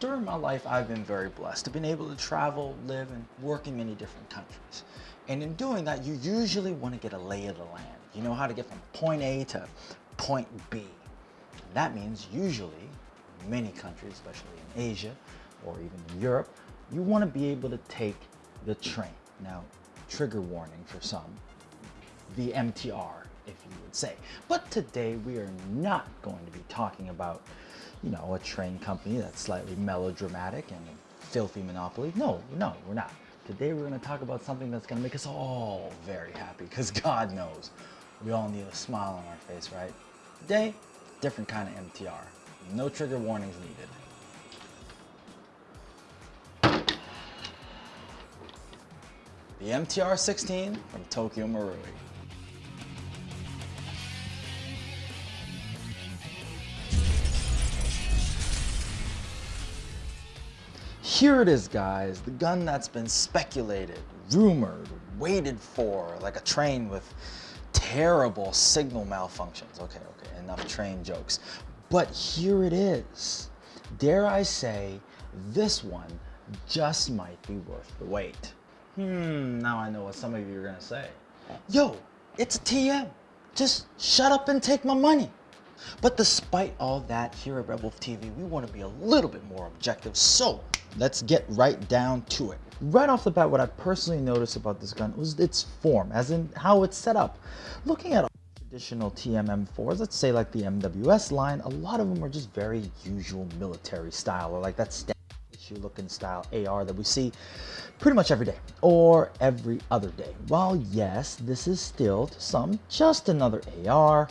during my life, I've been very blessed. I've been able to travel, live, and work in many different countries. And in doing that, you usually want to get a lay of the land. You know how to get from point A to point B. And that means usually, many countries, especially in Asia or even in Europe, you want to be able to take the train. Now, trigger warning for some, the MTR, if you would say. But today we are not going to be talking about, you know, a train company that's slightly melodramatic and filthy monopoly. No, no, we're not. Today we're going to talk about something that's going to make us all very happy because God knows we all need a smile on our face, right? Today, different kind of MTR. No trigger warnings needed. The MTR-16 from Tokyo Marui. Here it is, guys, the gun that's been speculated, rumored, waited for, like a train with terrible signal malfunctions. Okay, okay, enough train jokes. But here it is. Dare I say, this one just might be worth the wait. Hmm, now I know what some of you are gonna say. Yo, it's a TM. Just shut up and take my money. But despite all that, here at Wolf TV, we want to be a little bit more objective. So let's get right down to it. Right off the bat, what I personally noticed about this gun was its form, as in how it's set up. Looking at traditional TMM4s, let's say like the MWS line, a lot of them are just very usual military style, or like that issue looking style AR that we see pretty much every day, or every other day. While yes, this is still to some just another AR,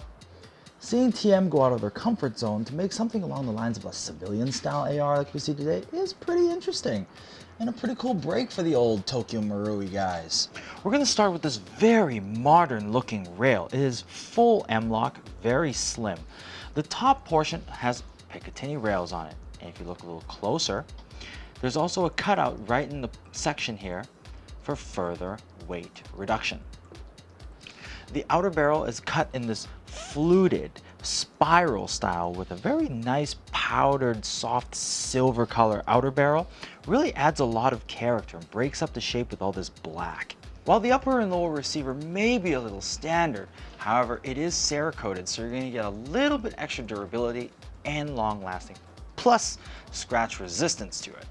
Seeing TM go out of their comfort zone to make something along the lines of a civilian style AR like we see today is pretty interesting and a pretty cool break for the old Tokyo Marui guys. We're going to start with this very modern looking rail. It is full M-LOK, very slim. The top portion has Picatinny rails on it. And if you look a little closer, there's also a cutout right in the section here for further weight reduction. The outer barrel is cut in this fluted spiral style with a very nice powdered soft silver color outer barrel really adds a lot of character and breaks up the shape with all this black. While the upper and lower receiver may be a little standard, however, it is Cerakoted, so you're going to get a little bit extra durability and long lasting, plus scratch resistance to it.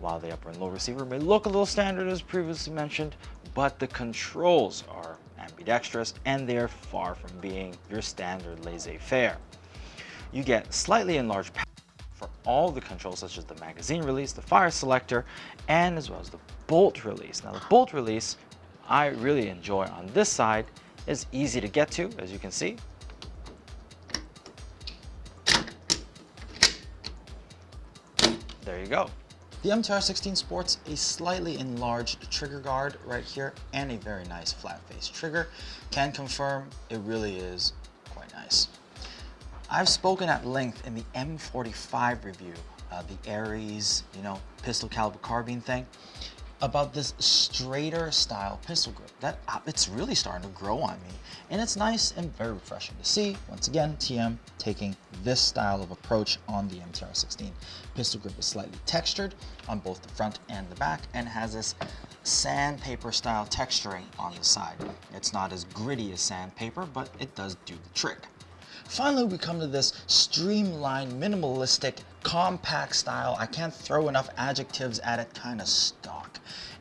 While the upper and lower receiver may look a little standard as previously mentioned, but the controls are ambidextrous, and they're far from being your standard laissez-faire. You get slightly enlarged for all the controls such as the magazine release, the fire selector, and as well as the bolt release. Now the bolt release I really enjoy on this side is easy to get to, as you can see. There you go. The MTR16 sports a slightly enlarged trigger guard right here and a very nice flat face trigger. Can confirm it really is quite nice. I've spoken at length in the M45 review, uh, the Ares, you know, pistol caliber carbine thing about this straighter style pistol grip. That uh, It's really starting to grow on me. And it's nice and very refreshing to see. Once again, TM taking this style of approach on the MTR16. Pistol grip is slightly textured on both the front and the back and has this sandpaper style texturing on the side. It's not as gritty as sandpaper, but it does do the trick. Finally, we come to this streamlined, minimalistic, compact style. I can't throw enough adjectives at it kind of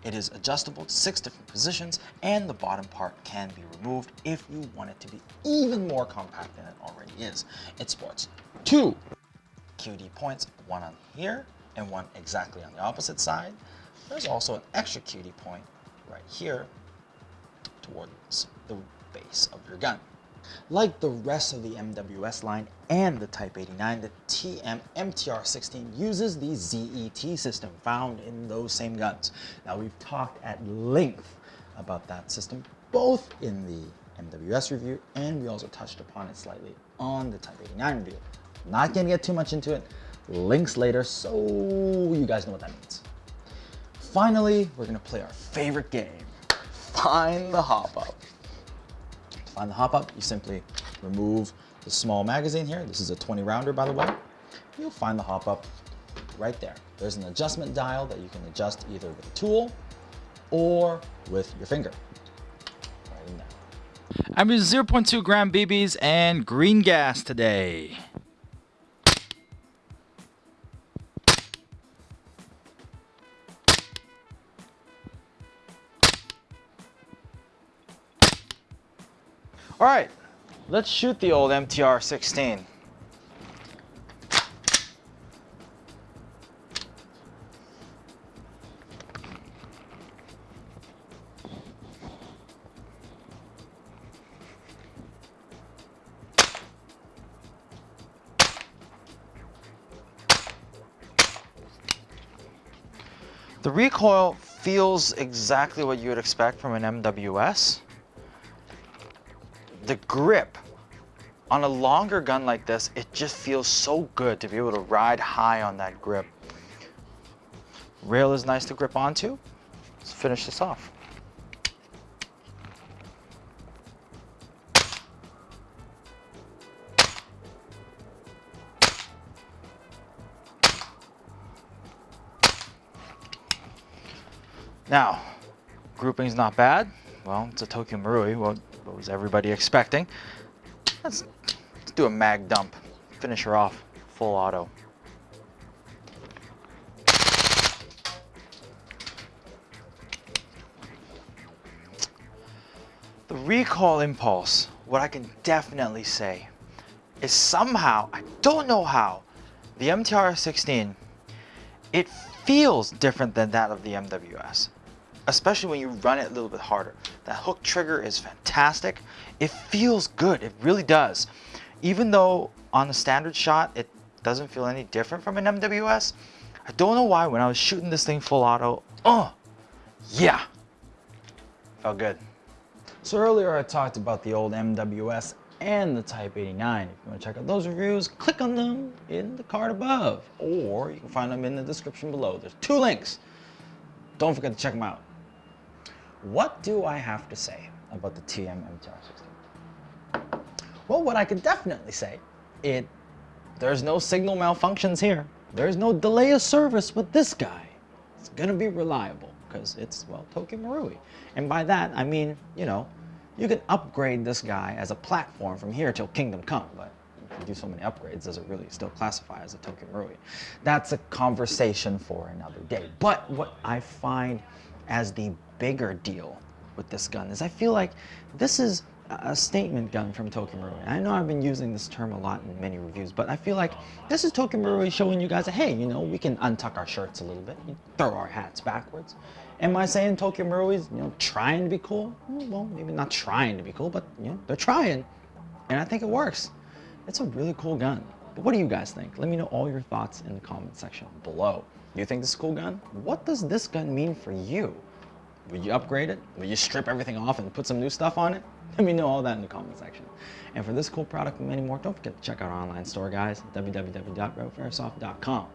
It is adjustable to six different positions and the bottom part can be removed if you want it to be even more compact than it already is. It sports two QD points, one on here and one exactly on the opposite side. There's also an extra QD point right here towards the base of your gun. Like the rest of the MWS line and the Type 89, the TM MTR16 uses the ZET system found in those same guns. Now we've talked at length about that system, both in the MWS review and we also touched upon it slightly on the Type 89 review. Not gonna get too much into it, links later so you guys know what that means. Finally, we're gonna play our favorite game, Find the Hop Up find the hop up, you simply remove the small magazine here. This is a 20 rounder, by the way. You'll find the hop up right there. There's an adjustment dial that you can adjust either with a tool or with your finger. Right in there. I'm using 0.2 gram BBs and green gas today. All right, let's shoot the old MTR-16. The recoil feels exactly what you would expect from an MWS. The grip on a longer gun like this, it just feels so good to be able to ride high on that grip. Rail is nice to grip onto. Let's finish this off. Now, grouping's not bad. Well, it's a Tokyo Marui. What, what was everybody expecting? Let's, let's do a mag dump. Finish her off full auto. The recoil impulse, what I can definitely say, is somehow, I don't know how, the MTR-16, it feels different than that of the MWS especially when you run it a little bit harder. That hook trigger is fantastic. It feels good, it really does. Even though on the standard shot, it doesn't feel any different from an MWS, I don't know why when I was shooting this thing full auto, oh, yeah, felt good. So earlier I talked about the old MWS and the Type 89. If you want to check out those reviews, click on them in the card above, or you can find them in the description below. There's two links. Don't forget to check them out. What do I have to say about the TM MTR-16? Well, what I can definitely say, it there's no signal malfunctions here. There's no delay of service with this guy. It's gonna be reliable because it's, well, Tokyo Marui. And by that, I mean, you know, you can upgrade this guy as a platform from here till Kingdom Come, but if you do so many upgrades, does it really still classify as a Tokyo Marui? That's a conversation for another day. But what I find as the bigger deal with this gun is I feel like this is a statement gun from Tokyo Marui. I know I've been using this term a lot in many reviews, but I feel like this is Tokyo Marui showing you guys hey, you know, we can untuck our shirts a little bit, throw our hats backwards. Am I saying Tokyo Marui's, you know, trying to be cool? Mm, well, maybe not trying to be cool, but, you know, they're trying. And I think it works. It's a really cool gun. But what do you guys think? Let me know all your thoughts in the comment section below. Do you think this is a cool gun? What does this gun mean for you? Would you upgrade it? Would you strip everything off and put some new stuff on it? Let me know all that in the comment section. And for this cool product and many more, don't forget to check out our online store, guys, www.rogueairsoft.com.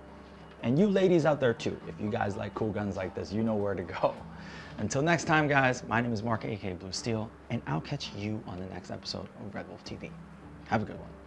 And you ladies out there too, if you guys like cool guns like this, you know where to go. Until next time, guys, my name is Mark, aka Blue Steel, and I'll catch you on the next episode of Red Wolf TV. Have a good one.